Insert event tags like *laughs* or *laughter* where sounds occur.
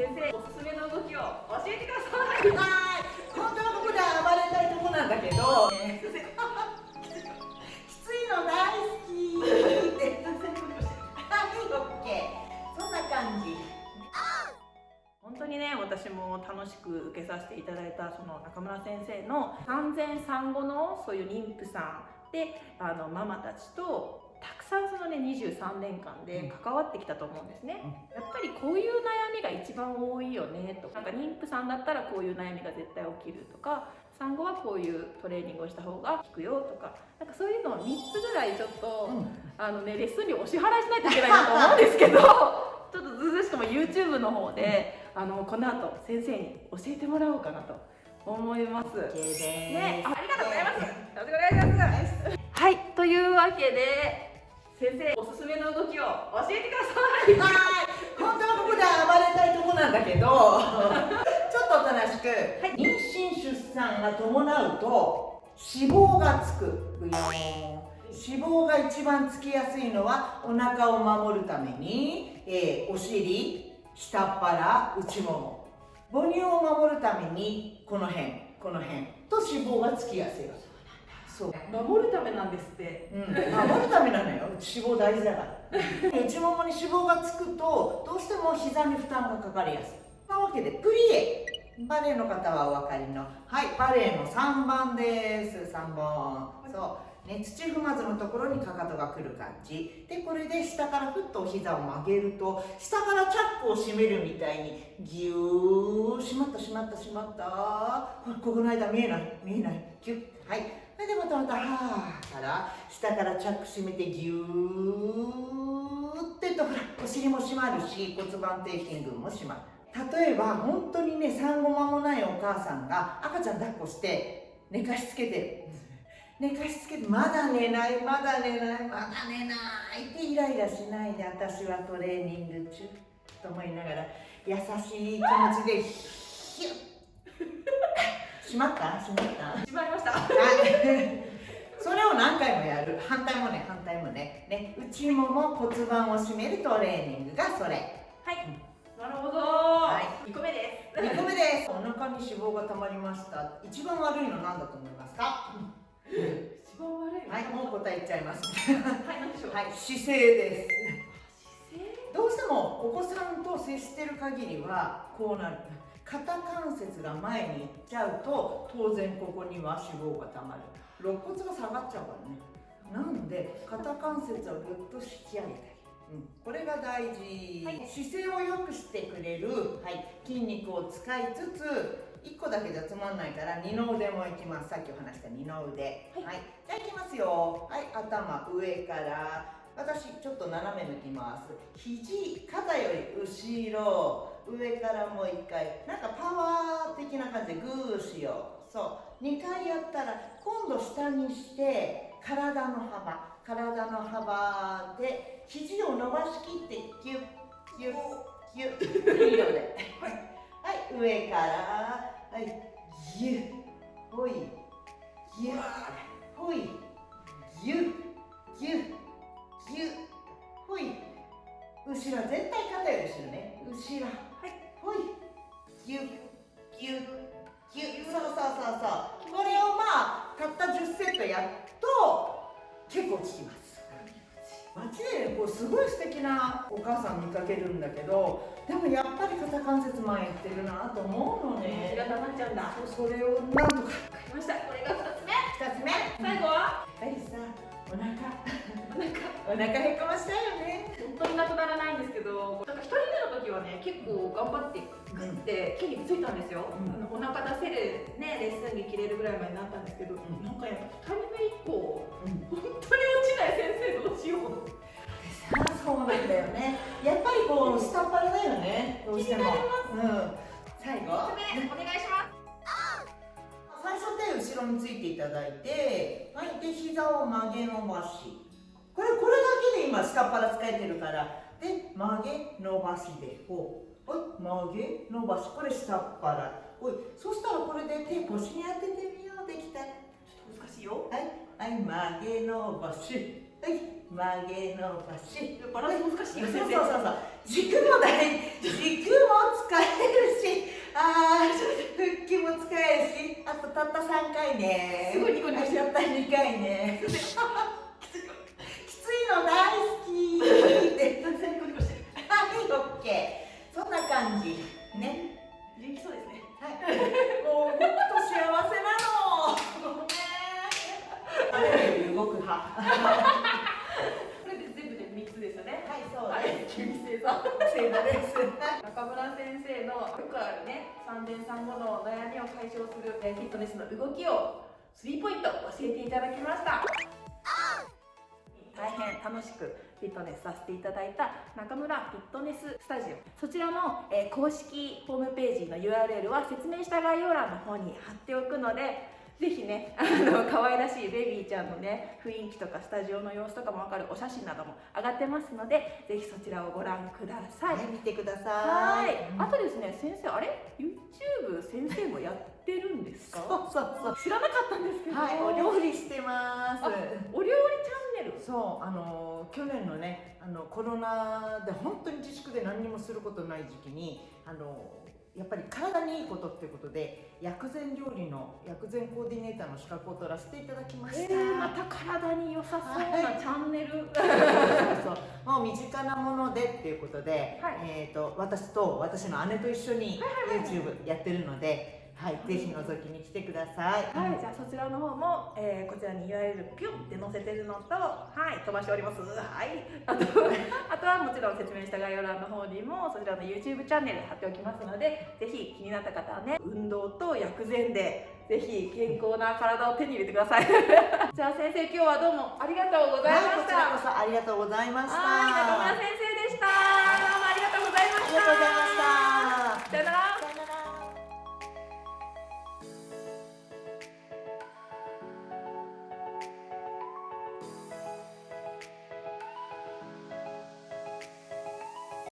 先生おすすめの動きを教えてくださいはい本当はここで暴れたいとこなんだけど、ね、きついの大好きってはいオッケーそんな感じ本当にね私も楽しく受けさせていただいたその中村先生の産前産後のそういう妊婦さんであのママたちとさんそのね23年間で関わってきたと思うんですね、やっぱりこういう悩みが一番多いよねとなんか妊婦さんだったらこういう悩みが絶対起きるとか。産後はこういうトレーニングをした方が効くよとか。なんかそういうのを3つぐらいちょっと、うん、あのねレッスンにお支払いしないといけないなと思うんですけど *laughs* ちょっとずうずしくも YouTube の方で、あのこの後先生に教えてもらおうかなと思います。ね、ありがとうございます。よろしくお願いします。はい、というわけで。先生おすすめの動きを教えてください。はい。本当はここで暴れたいとこなんだけどちょっとおとなしく、はい、妊娠出産が伴うと脂肪がつく脂肪が一番つきやすいのはお腹を守るために、えー、お尻下っ腹内もも。母乳を守るためにこの辺この辺と脂肪がつきやすいそう。守るためなんですって、うん、守るためなのよ。脂肪大事だから。*laughs* 内ももに脂肪がつくとどうしても膝に負担がかかりやすい。なわけでプリエバレエの方はお分かりの。はいバレエの3番です。3本。そう。ね、土踏まずのところにかかとがくる感じ。でこれで下からふっと膝を曲げると下からチャックを閉めるみたいにギュー閉まった閉まった閉まった。ここの間見えない見えない。ギュッ。はいそれでまたまたはーから下からチャック閉めてギューってとほらお尻も閉まるし骨盤底筋群も閉まる。例えば本当にね産後間もないお母さんが赤ちゃん抱っこして寝かしつけて寝かしつけてまだ寝ないまだ寝ないまだ寝ないってイライラしないで私はトレーニング中と思いながら優しい気持ちでヒュッ閉まった？閉まった？閉まりました。それを何回もやる。反対もね反対もね。ね内もも骨盤を締めるトレーニングがそれ。はい、なるほど、はい、2個目です。2個目です。お腹に脂肪がたまりました。一番悪いの何だと思いますか、一番悪いはいもう答え言っちゃいます。はい何でしょう？はい姿勢です。どうしてもお子さんと接してる限りはこうなる肩関節が前に行っちゃうと当然ここには脂肪がたまる。肋骨が下がっちゃうからね。なんで肩関節をぐっと引き上げてうん、これが大事、はい、姿勢を良くしてくれる、はい、筋肉を使いつつ1個だけじゃつまんないから二の腕もいきます。さっきお話した二の腕。はい、はい、じゃあいきますよ。はい。頭上から。私ちょっと斜め抜きます。肘肩より後ろ上からもう1回。なんかパワー的な感じでグーしよう。そう。2回やったら今度下にして体の幅。体の幅で肘を伸ばしきってギュッギュッギュッ。いいのではい、上から。はい。ギュッ。ほい。ギュッ。ほい。ギュッ。ギュッ。ぎゅほい。後ろ絶対肩より後ろね。後ろ。やっと結構効きます。街でこうすごい素敵なお母さん見かけるんだけどでもやっぱり肩関節前いってるなと思うのね。が溜まっちゃうんだ。それをなんとか。分かりました。これが2つ目。2つ目。最後は？やっぱりさお腹お腹へこましたよね。本当になくならないんですけどなんか1人目の時はね結構頑張ってグって筋肉ついたんですよ、うん、お腹出せるねレッスン着着れるぐらいまでなったんですけど、うん、なんかやっぱ2人目以降、うん、本当に落ちない先生どうしよう。そうなんだよね。やっぱりこう下っ腹だよねどうしても、うん、最後。お願いします。最初手後ろについていただいてはいで膝を曲げ伸ばしこれこれだけで今下っ腹使えてるから。で曲げ伸ばしで。こう曲げ伸ばし。これ下っ腹おいそしたらこれで手腰に当ててみよう。できた。ちょっと難しいよ。はい。はい曲げ伸ばし。はい曲げ伸ばし。バランス難しいよそうそうそうそう。軸も大軸も使えあー腹筋も使えるし。あとたった3回ね。すごいニコニコしちゃった2回ねの大好き。って全然ニコニコしてるはいオッケーそんな感じね。元気そうですね。はい。もう動くと幸せなの。ごめん。動く派。これで全部で3つですよね。はいそうはです。い急に正座正座です中村先生のよくあるね産前産後の悩みを解消するえーフィットネスの動きをスリーポイント教えていただきました楽しくフィットネスさせていただいた中村フィットネススタジオ。そちらの、えー公式ホームページの URL は説明した概要欄の方に貼っておくのでぜひね、*laughs* あの可愛らしいベビーちゃんのね雰囲気とかスタジオの様子とかもわかるお写真なども上がってますのでぜひそちらをご覧ください。はい見てくださはい。い、うんあとですね、先生、あれ、YouTube 先生もやってるんですか？*laughs* そうそうそう。知らなかったんですけど。はいお料理してます。あお料理チャンネル。そうあの去年のねあのコロナで本当に自粛で何にもすることない時期にあのやっぱり体にいいことっていうことで薬膳料理の薬膳コーディネーターの資格を取らせていただきまえした、ー、また体に良さそうなチャンネル。*laughs* そうそうもう身近なものでっていうことで、はい。えー、と私と私の姉と一緒に YouTube やってるので、はいぜひ覗きに来てください。はい、じゃあそちらの方も、えーこちらに URL ピュンって載せてるのと、はい、飛ばしております。はい。あと、*laughs* あとはもちろん説明した概要欄の方にも、そちらの YouTube チャンネル貼っておきますので、ぜひ気になった方はね、運動と薬膳で、ぜひ健康な体を手に入れてください。*laughs* じゃあ先生、今日はどうもありがとうございまはい、こした。ちらこそありがとうございました。はい、中村先生でした。どうもありがとうございました。ありがとうございました。